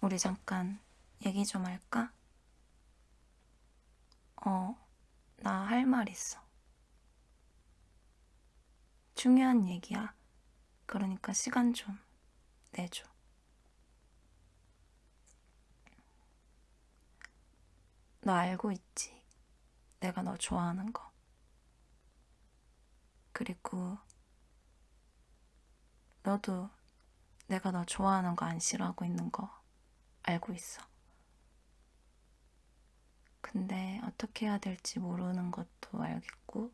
우리 잠깐 얘기 좀 할까? 어, 나 할 말 있어. 중요한 얘기야. 그러니까 시간 좀 내줘. 너 알고 있지? 내가 너 좋아하는 거. 그리고 너도 내가 너 좋아하는 거 안 싫어하고 있는 거 알고 있어. 근데 어떻게 해야 될지 모르는 것도 알겠고,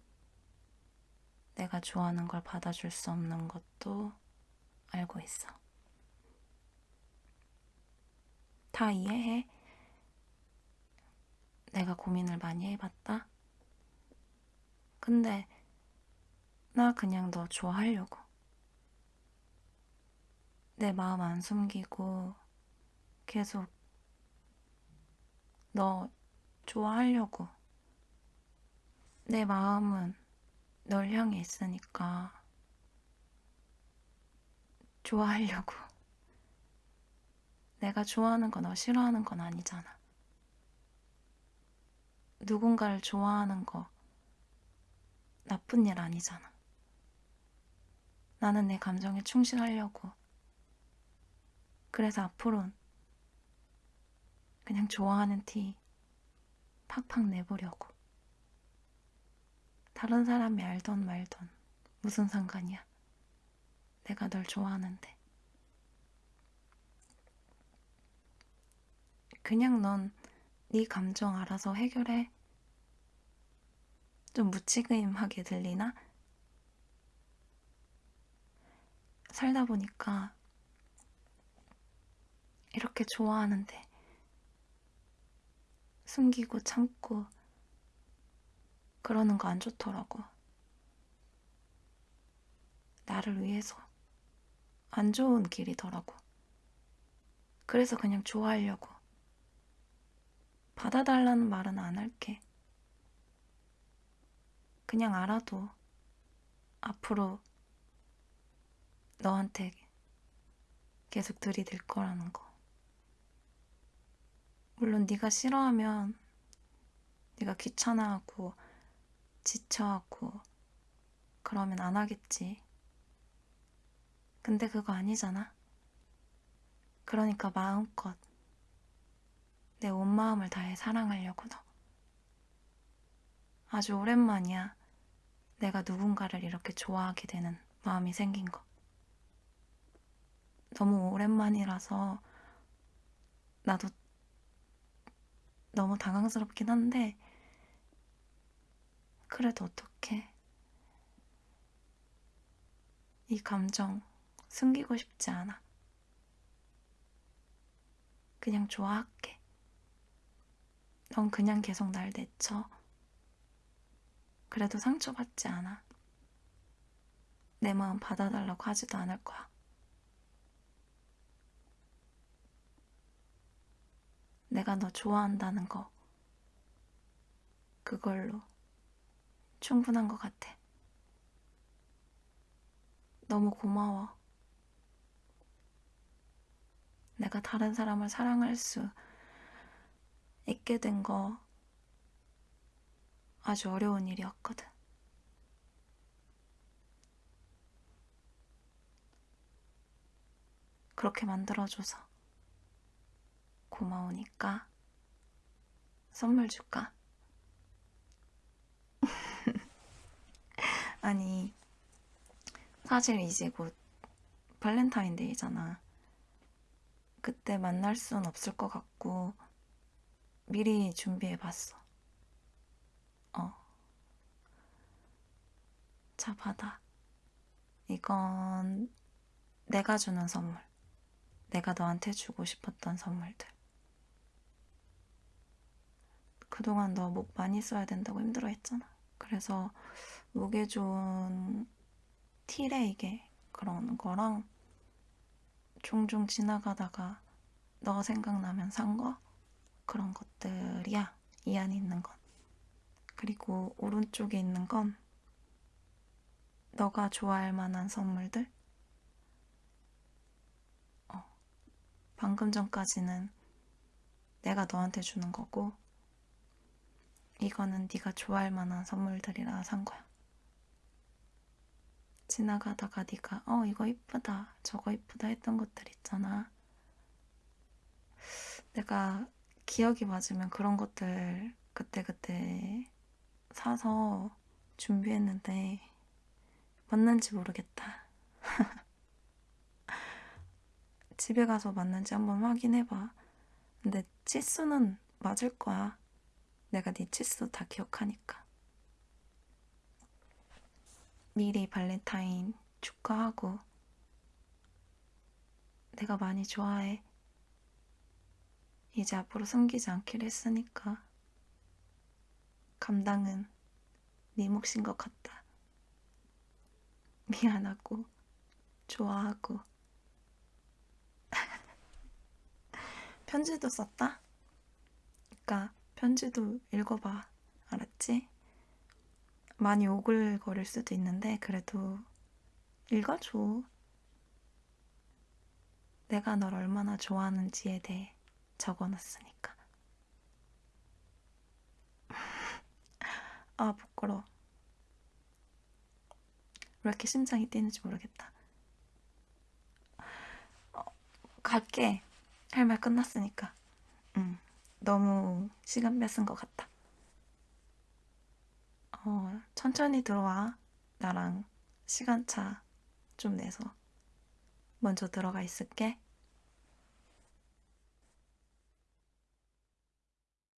내가 좋아하는 걸 받아줄 수 없는 것도 알고 있어. 다 이해해. 내가 고민을 많이 해봤다. 근데 나 그냥 너 좋아하려고. 내 마음 안 숨기고 계속 너 좋아하려고. 내 마음은 널 향해 있으니까 좋아하려고. 내가 좋아하는 거 너 싫어하는 건 아니잖아. 누군가를 좋아하는 거 나쁜 일 아니잖아. 나는 내 감정에 충실하려고. 그래서 앞으론 그냥 좋아하는 티 팍팍 내보려고. 다른 사람이 알던 말던 무슨 상관이야. 내가 널 좋아하는데. 그냥 넌 네 감정 알아서 해결해. 좀 무책임하게 들리나? 살다 보니까 이렇게 좋아하는데 숨기고 참고 그러는 거 안 좋더라고. 나를 위해서 안 좋은 길이더라고. 그래서 그냥 좋아하려고. 받아달라는 말은 안 할게. 그냥 알아도 앞으로 너한테 계속 들이댈 거라는 거. 물론 네가 싫어하면 네가 귀찮아하고 지쳐하고 그러면 안 하겠지. 근데 그거 아니잖아. 그러니까 마음껏 내 온 마음을 다해 사랑하려고 너. 아주 오랜만이야. 내가 누군가를 이렇게 좋아하게 되는 마음이 생긴 거. 너무 오랜만이라서 나도 너무 당황스럽긴 한데 그래도 어떡해. 이 감정 숨기고 싶지 않아. 그냥 좋아할게. 넌 그냥 계속 날 내쳐. 그래도 상처받지 않아. 내 마음 받아달라고 하지도 않을 거야. 내가 너 좋아한다는 거, 그걸로 충분한 것 같아. 너무 고마워. 내가 다른 사람을 사랑할 수 있게 된 거 아주 어려운 일이었거든. 그렇게 만들어줘서 고마우니까 선물 줄까? 아니, 사실 이제 곧 발렌타인데이잖아. 그때 만날 순 없을 것 같고, 미리 준비해봤어. 어. 자, 받아. 이건 내가 주는 선물. 내가 너한테 주고 싶었던 선물들. 그동안 너 목 많이 써야 된다고 힘들어 했잖아. 그래서 목에 좋은 티레 이게 그런 거랑 종종 지나가다가 너 생각나면 산 거? 그런 것들이야. 이 안에 있는 건. 그리고 오른쪽에 있는 건 너가 좋아할 만한 선물들? 어. 방금 전까지는 내가 너한테 주는 거고 이거는 네가 좋아할 만한 선물들이라 산 거야. 지나가다가 네가 어 이거 이쁘다 저거 이쁘다 했던 것들 있잖아. 내가 기억이 맞으면 그런 것들 그때그때 사서 준비했는데 맞는지 모르겠다. 집에 가서 맞는지 한번 확인해봐. 근데 치수는 맞을 거야. 내가 네 치수 다 기억하니까. 미리 발렌타인 축하하고 내가 많이 좋아해. 이제 앞으로 숨기지 않기로 했으니까 감당은 네 몫인 것 같다. 미안하고 좋아하고 편지도 썼다? 그니까 편지도 읽어봐. 알았지? 많이 오글거릴 수도 있는데 그래도 읽어줘. 내가 널 얼마나 좋아하는지에 대해 적어놨으니까. 아, 부끄러워. 왜 이렇게 심장이 뛰는지 모르겠다. 어, 갈게. 할 말 끝났으니까. 응. 너무 시간 뺏은 것 같다. 어, 천천히 들어와. 나랑 시간차 좀 내서. 먼저 들어가 있을게.